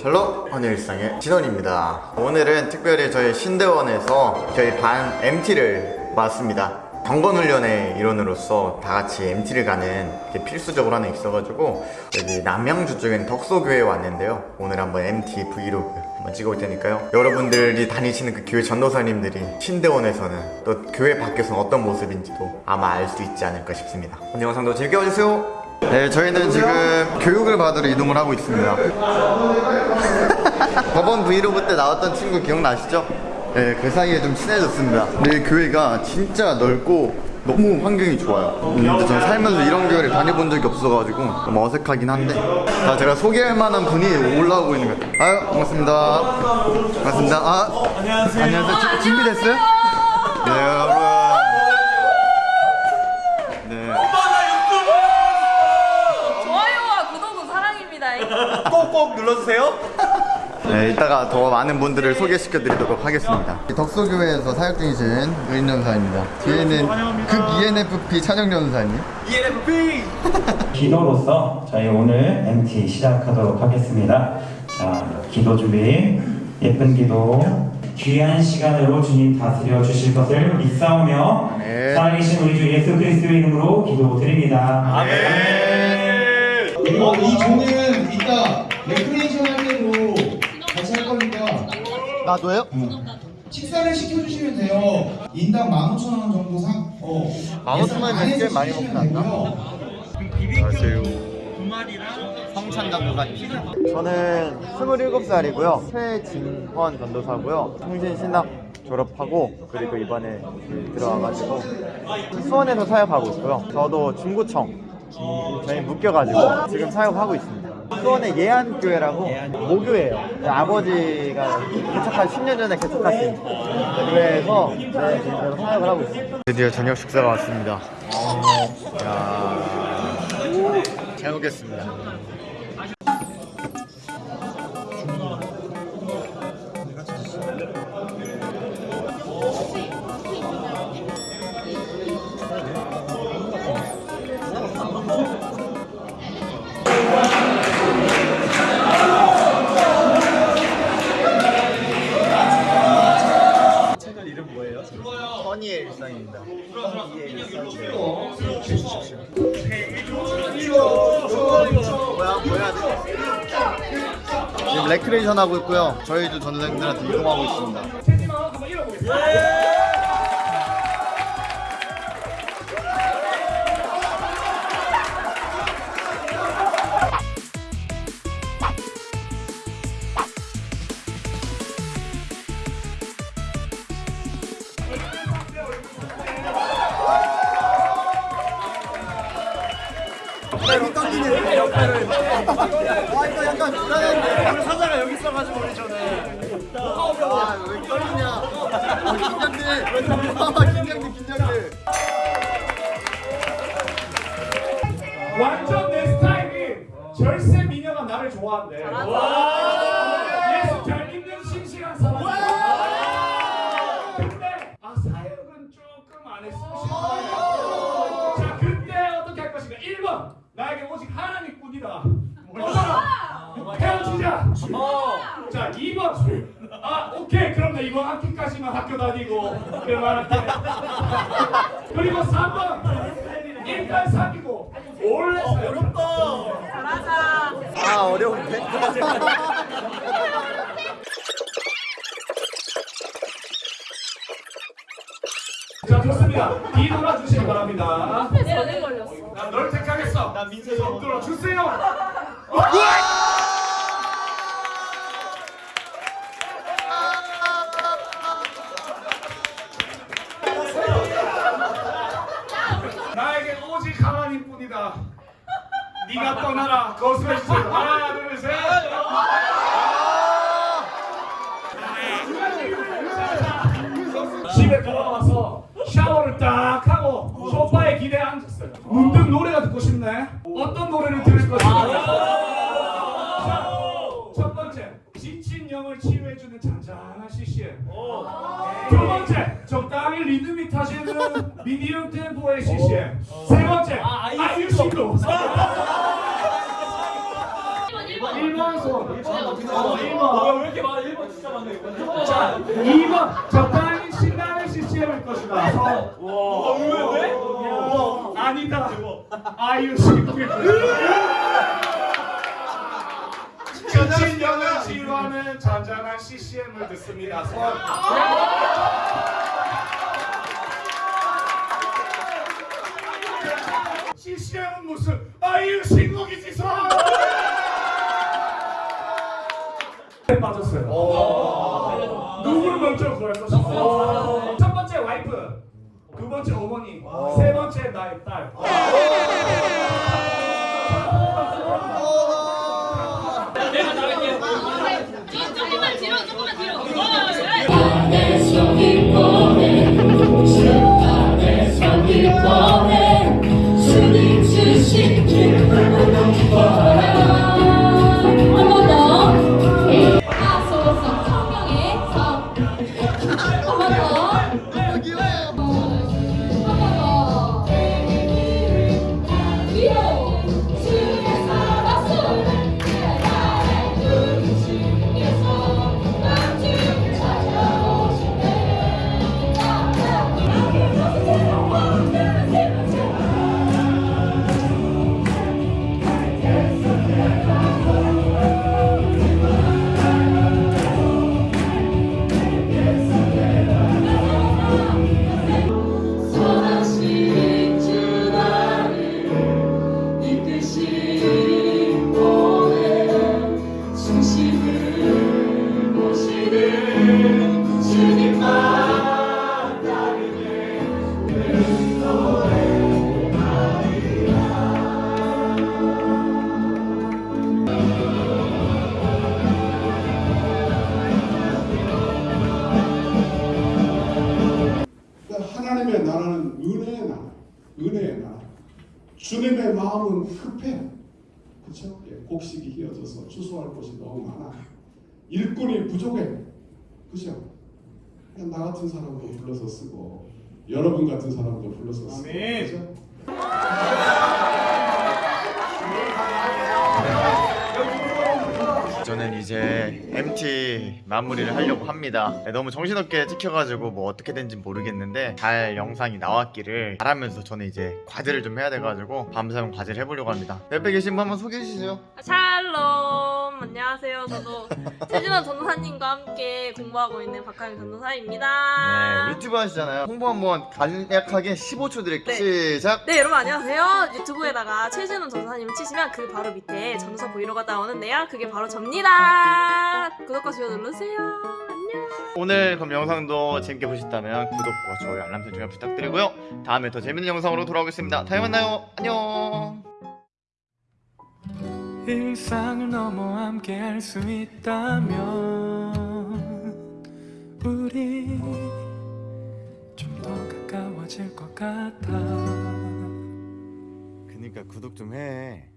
샬롬 헌의 일상의 진원입니다. 오늘은 특별히 저희 신대원에서 저희 반 MT를 맡습니다. 경건훈련의 일원으로서 다 같이 MT를 가는 게 필수적으로 하나 있어가지고 여기 남양주 쪽엔 덕소교회에 왔는데요. 오늘 한번 MT 브이로그 한번 찍어볼 테니까요. 여러분들이 다니시는 그 교회 전도사님들이 신대원에서는 또 교회 밖에서는 어떤 모습인지도 아마 알 수 있지 않을까 싶습니다. 오늘 영상도 재밌게 봐주세요. 네 저희는 지금 교육을 받으러 이동을 하고 있습니다. 저번 브이로그 때 나왔던 친구 기억나시죠? 네, 그 사이에 좀 친해졌습니다. 근데 이 교회가 진짜 넓고 너무 환경이 좋아요. 근데 저는 살면서 이런 교회를 다녀본 적이 없어가지고 너무 어색하긴 한데 자, 제가 소개할 만한 분이 올라오고 있는 것 같아요. 아유, 반갑습니다. 반갑습니다. 아, 안녕하세요. 안녕하세요. 주- 준비됐어요? 네, 여러분. 네. 좋아요와 구독은 사랑입니다. 꼭꼭 눌러주세요. 네, 이따가 더 많은 분들을 소개시켜 드리도록 하겠습니다. 덕소교회에서 사역 중이신 의인 전사입니다. 뒤에는 극 ENFP 찬영 전사님. ENFP. 기도로서 저희 오늘 MT 시작하도록 하겠습니다. 자, 기도 준비, 예쁜 기도, 귀한 시간으로 주님 다스려 주실 것을 믿사오며 네. 살아계신 우리 주 예수 그리스도의 이름으로 기도드립니다. 아멘. 어, 이 조는 이따 레크레이션 거니까 나도요? 식사를 시켜주시면 돼요. 인당 15,000원 정도 상, 어. 15,000원 이면 예산 꽤 많이 안에서 먹지 않나? 시키시면 되고요. 두 마리랑 성찬 전도사님. 저는 27살이고요. 최진헌 전도사고요. 통신신학 졸업하고 그리고 이번에 들어와가지고 수원에서 사역하고 있고요. 저도 중구청 저희 묶여가지고 지금 사역하고 있습니다. 수원의 예안교회라고 모교예요. 아버지가 개척한 10년 전에 개척하신 교회에서 네, 지금 사역을 하고 있습니다. 드디어 저녁 식사가 왔습니다. 야, 잘 먹겠습니다. 허니의 일상입니다. 뭐야 뭐야 지금 레크레이션 하고 있고요. 저희도 전생들한테 이동하고 있습니다. 아 이거 약간 불안한데 사자가 여기 있어가지고 우리 전에. 아왜 떨리냐 아, 긴장돼 아 긴장돼 긴장돼 완전 내 스타일이 절세 미녀가 나를 좋아한대. 예수 나에게 오직 하나님뿐이다. 꺼져라. 헤어지자. 자 2번 아 오케이 그럼 나 이번 학기까지만 학교 다니고 그만할게. 그리고 3번 일단 사귀고 원래 어렵다. 아 어려운데 자 좋습니다. 뒤 돌아 주시기 바랍니다. 난널 택하 겠어. 난 민세 손 들어 주세요. 나에게 오직 하나님 뿐이다. 네가 떠나라. 거스해 주세요. 하나, 둘, 셋. 집에 돌아와서 샤워를 딱 소파에 기대에 앉았어요. 문득 노래가 듣고 싶네. 어떤 노래를 들을 것인가? 자, 첫 번째, 지친 영을 치유해주는 잔잔한 CCM. 두 번째, 적당히 리듬이 타시는 미디엄 템포의 CCM. 세 번째 아이유 신곡 1번 손 1번 왜 이렇게 많아? 1번 진짜 많네 자 2번 적당히 신나는 CCM일 것이다. 서 왜, 왜? 어, 아니다 아이유 신곡일 것이다 지친 영을 지루하는 잔잔한 CCM을 듣습니다. 서 CCM은 무슨 아이유 신곡이지 서 빠졌어요. 누구를 먼저 구할 번째 어머니, 세 번째 나의 딸. 조금만 뒤로 조금만 뒤로 어. 한번 더. 하소서 성령의 성. 한번 더. 주님의 마음은 급해. 그렇죠? 예, 곡식이 휘어져서 추수할 곳이 너무 많아. 일꾼이 부족해. 그죠? 그냥 나 같은 사람도 불러서 쓰고 여러분 같은 사람도 불러서 쓰고. 아멘. 그죠? 저는 이제 MT 마무리를 하려고 합니다. 네, 너무 정신없게 찍혀가지고 뭐 어떻게 된지 모르겠는데 잘 영상이 나왔기를 바라면서 저는 이제 과제를 좀 해야 돼가지고 밤사용 과제를 해보려고 합니다. 옆에 계신 분 한번 소개해 주세요. 샬롬 안녕하세요 저도 최진헌 전도사님과 함께 공부하고 있는 박하영 전도사입니다 네, 유튜브 하시잖아요. 홍보 한번 간략하게 15초 드릴게요. 네. 시작. 네 여러분 안녕하세요 유튜브에다가 최진헌 전도사님을 치시면 그 바로 밑에 전도사 브이로그가 나오는데요 그게 바로 접니다 구독과 좋아요 눌러주세요 안녕 오늘 그럼 영상도 재밌게 보셨다면 구독과 좋아요 알람 설정 부탁드리고요. 다음에 더 재밌는 영상으로 돌아오겠습니다. 다음에 만나요. 안녕. 일상을 넘어 함께 할 수 있다면 우리 좀 더 가까워질 것 같아 그니까 구독 좀 해.